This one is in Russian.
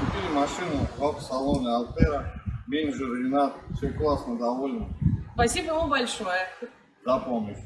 Купили машину в автосалоне Алтера, менеджер Ренат, все классно, довольны. Спасибо ему большое. За помощь.